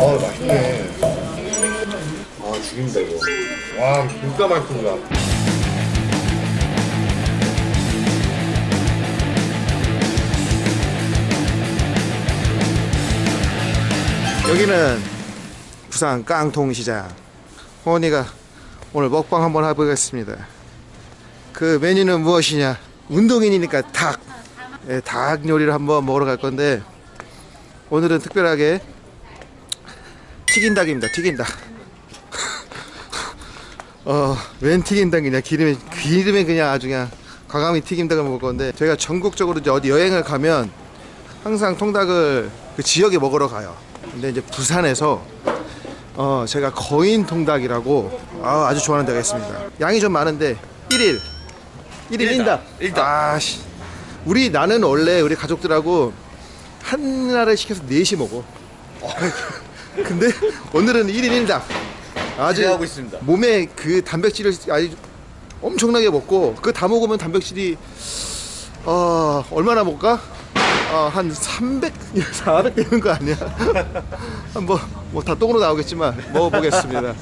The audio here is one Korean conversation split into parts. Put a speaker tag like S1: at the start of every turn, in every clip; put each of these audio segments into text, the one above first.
S1: 아 맛있네. 아 죽인다 이거. 와 진짜 맛있습니다
S2: 여기는 부산 깡통시장. 호원이가 오늘 먹방 한번 해보겠습니다. 그 메뉴는 무엇이냐? 운동인이니까 닭. 예, 닭 요리를 한번 먹으러 갈 건데 오늘은 특별하게 튀긴 닭입니다 튀긴 닭 어, 웬 튀긴 닭이냐 기름에 기름에 그냥 아주 그냥 과감히 튀김 닭을 먹을 건데 저희가 전국적으로 이제 어디 여행을 가면 항상 통닭을 그 지역에 먹으러 가요. 근데 이제 부산에서 어 제가 거인 통닭이라고 아, 아주 좋아하는 데가 있습니다. 양이 좀 많은데 1일. 1일
S1: 일닭,
S2: 1닭
S1: 일닭.
S2: 아씨. 우리 나는 원래 우리 가족들하고 하나를 시켜서 넷이 먹어 근데 오늘은 1일 1닭 아주
S1: 기대하고 있습니다.
S2: 몸에 그 단백질을 아주 엄청나게 먹고 그 다 먹으면 단백질이 어 얼마나 먹을까? 어, 한 300, 400 되는 거 아니야? 한번 뭐다 똥으로 나오겠지만 먹어보겠습니다.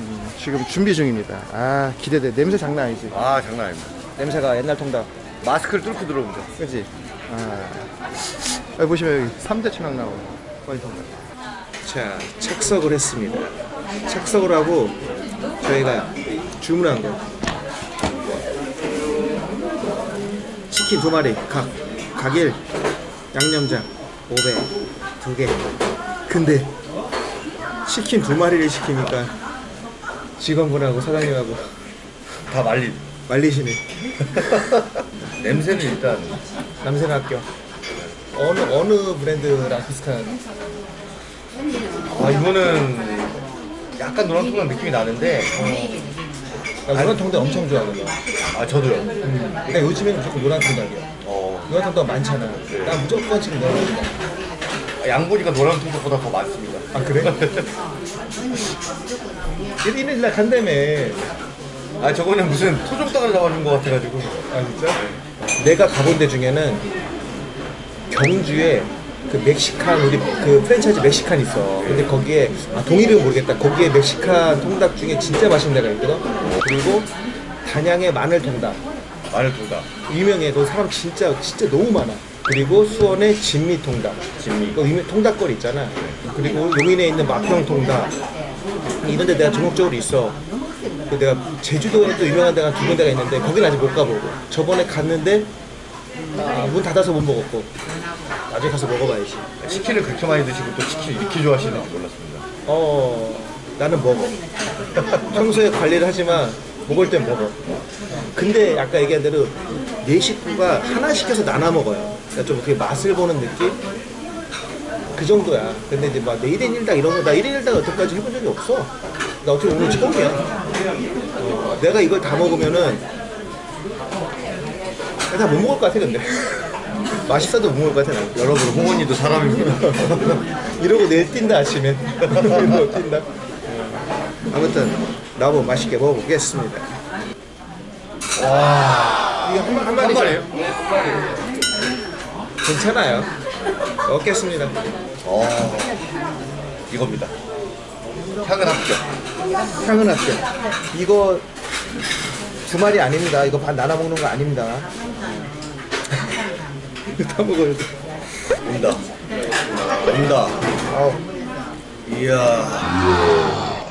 S2: 음, 지금 준비 중입니다. 아 기대돼. 냄새 장난 아니지?
S1: 아 장난 아닙니다
S2: 냄새가 옛날 통닭.
S1: 마스크를 뚫고 들어옵니다
S2: 그렇지? 아 여기 보시면 여기 3대 천왕. 거의 통닭. 자 착석을 했습니다. 착석을 하고 저희가 주문한 거 치킨 두 마리 각 각일 양념장 500 두개 근데 치킨 두 마리를 시키니까 직원분하고 사장님하고
S1: 다 말린
S2: 말리시네
S1: 냄새는 일단
S2: 남세는 학교 어느 어느 브랜드랑 비슷한?
S1: 아 이거는 약간 노란통닭 느낌이 나는데
S2: 나 노란 통닭 엄청 좋아하거든
S1: 아 저도요?
S2: 근데 요즘에는 무조건 노란 통닭이야
S1: 어.
S2: 노란 통닭 많잖아 난 무조건 지금 노란 통닭
S1: 양 보니까 노란통닭보다 더 많습니다.
S2: 아 그래? 1일 날 간다며.
S1: 아 저거는 무슨 토종닭을 잡아준 것 같아가지고.
S2: 아 진짜? 내가 가본 데 중에는 경주에 그 멕시칸 우리 그 프랜차이즈 멕시칸 있어. 근데 거기에 아 동일은 모르겠다. 거기에 멕시칸 통닭 중에 진짜 맛있는 데가 있거든. 그리고 단양의 마늘 통닭
S1: 마늘 통닭
S2: 유명해. 그 사람 진짜 진짜 너무 많아. 그리고 수원의 진미 통닭.
S1: 진미.
S2: 그 유명 통닭거리 있잖아. 그리고 용인에 있는 마평 통닭. 이런 데 내가 전국적으로 있어. 그 내가 제주도에 또 유명한 데가 두 군데가 있는데 거기는 아직 못 가보고 저번에 갔는데 아, 문 닫아서 못 먹었고 나중에 가서 먹어봐야지.
S1: 치킨을 그렇게 많이 드시고 또 치킨 이렇게 좋아하시는지 몰랐습니다.
S2: 어 나는 먹어. 평소에 관리를 하지만 먹을 땐 먹어. 근데 아까 얘기한 대로 네 식구가 하나 시켜서 나눠 먹어요. 그러니까 좀 어떻게 맛을 보는 느낌? 그 정도야. 근데 이제 막 1인 1닭 이런 거나 1인 1닭 여태까지? 해본 적이 없어. 나 어떻게 오늘 처음이야 어, 내가 이걸 다 먹으면은 다 못 먹을 것 같아 근데. 맛있어도 못 먹을 것 같아 난.
S1: 여러분 홍원이도 사람입니다.
S2: 이러고 내일 뛴다 아침에. 이러고 뛴다. 아무튼 나무 맛있게 먹어보겠습니다. 와. 이게 한, 한 마리죠?
S1: 마리예요?
S2: 괜찮아요. 먹겠습니다.
S1: 어 이겁니다 향은 합격.
S2: 향은 합격. 이거 두 마리 아닙니다. 이거 반 나눠 먹는 거 아닙니다. 이거 다 먹어요.
S1: 온다. 온다.
S2: 아우.
S1: 이야.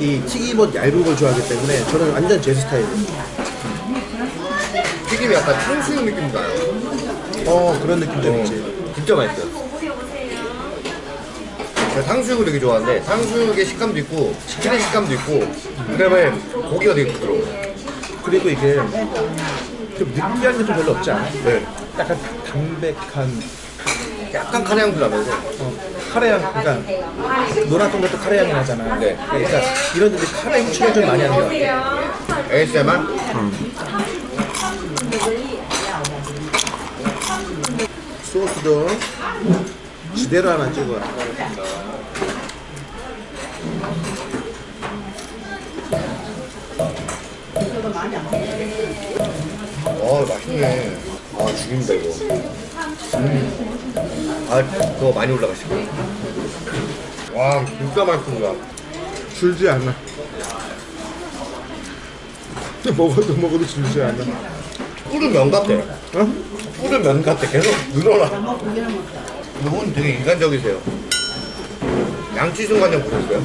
S2: 이 튀김옷 얇은 걸 좋아하기 때문에 저는 완전 제 스타일이에요
S1: 튀김이 약간 탕수육 느낌 나요.
S2: 어 그런 느낌 좀 있지.
S1: 진짜 맛있어요. 제가 탕수육을 되게 좋아하는데 탕수육의 식감도 있고 치킨의 식감도 있고 그 다음에 고기가 되게 부드러워요.
S2: 그리고 이게 좀 느끼한 게 좀 별로 없지 않아?
S1: 네.
S2: 약간 담백한.
S1: 약간 카레 향도 나면서.
S2: 어, 카레 향 그러니까 노란 통닭도 카레 향이 나잖아.
S1: 네.
S2: 그러니까 이런 데들 카레 후추를 좀 많이 하는 것 같아
S1: ASMR
S2: 소스도 지대로 하나 찍어
S1: 어 맛있네. 아 죽인다 이거. 음. 아더 많이 올라가시고 와 진짜 맛있습니다.
S2: 줄지 않아. 먹어도 먹어도 줄지 않아.
S1: 꿀은 면 같아.
S2: 어?
S1: 꿀은 면 같아. 계속 늘어나. 이분 되게 인간적이세요. 양치 순간장 보셨어요?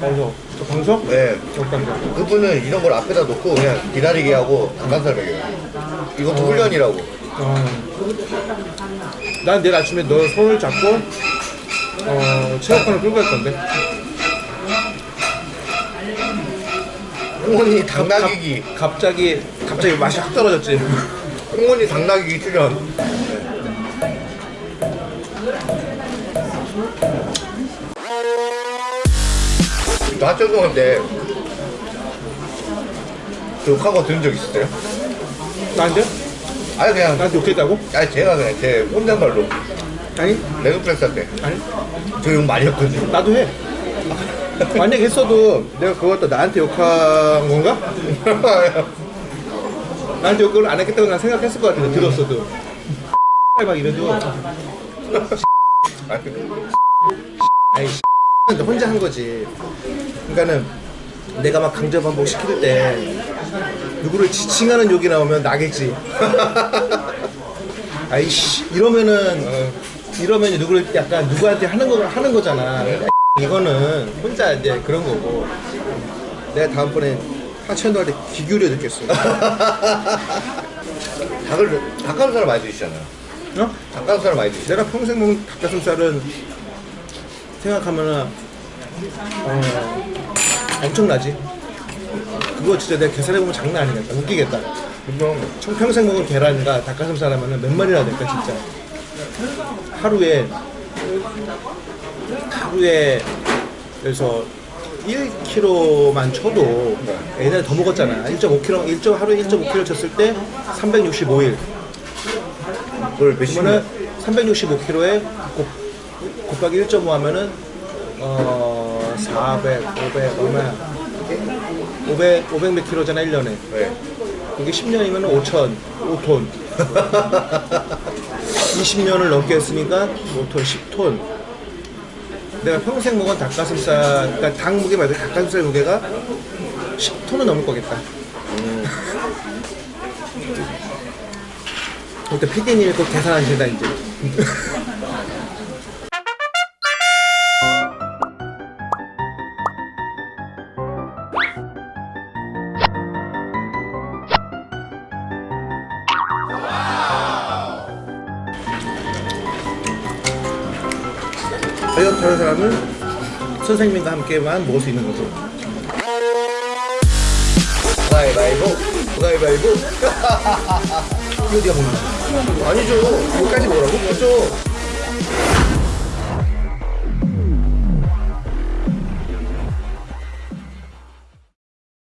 S2: 방석. 저 방석?
S1: 네.
S2: 적방석.
S1: 그분은 이런 걸 앞에다 놓고 그냥 기다리게 하고 닭가슴살 먹여요. 이것도 훈련이라고.
S2: 어. 난 내일 아침에 너 손을 잡고 어, 체육관을 끌고 갈 건데.
S1: 홍원이 당나귀기.
S2: 갑자기 갑자기 맛이 확 떨어졌지.
S1: 홍원이 당나귀기 출연. 욕한 거 들은 적 있었어요?
S2: 나한테?
S1: 아니 그냥
S2: 나한테 욕했다고?
S1: 아니 제가 그냥 제 혼잣말로
S2: 아니
S1: 레그프레스 할때
S2: 아니
S1: 저 욕 많이 했거든요
S2: 나도 해. 만약 했어도 내가 그것도 나한테 욕한 건가? 나한테 욕을 안 했겠다고 난 생각했을 것 같은데 들었어도. 막 이래도 아이 혼자 한 거지. 그러니까는 내가 막 강제 반복 시킬 때 누구를 지칭하는 욕이 나오면 나겠지. 아이씨 이러면은 이러면 누구를 약간 누구한테 하는 거 하는 거잖아. 이거는 혼자 이제 그런 거고. 내가 다음번에 하천도 할때 기교려 듣겠어.
S1: 닭을 닭가슴살 많이 드시잖아요
S2: 어?
S1: 닭가슴살 많이 드시죠
S2: 내가 평생 먹은 닭가슴살은 생각하면은 어, 엄청나지. 그거 진짜 내가 계산해보면 장난 아니겠다. 웃기겠다. 청- 평생 먹은 계란과 닭가슴살 하면은 몇 마리나 될까 진짜. 하루에 하루에 그래서 1kg만 쳐도 옛날에 더 먹었잖아. 1.5kg, 1. 하루에 1.5kg 쳤을 때 365일.
S1: 그걸 몇
S2: 그러면은
S1: 시면
S2: 365kg에 곱, 곱하기 1.5 하면은 어 400, 500 얼마야? 500, 500몇 킬로잖아 1년에.
S1: 네.
S2: 그게 10년이면 5천, 5톤. 20년을 넘게 했으니까 5톤, 10톤. 내가 평생 먹은 닭가슴살, 그러니까 닭 무게 말고 닭가슴살 무게가 10톤은 넘을 거겠다. 그때 PD님이 꼭 계산하신다 이제. 다이어트 하는 사람은 선생님과 함께만 먹을 수 있는 거죠.
S1: 가위바위보 가위바위보
S2: 이거 어디가 먹는 거야?
S1: 아니죠
S2: 이거까지 먹으라고?
S1: 그렇죠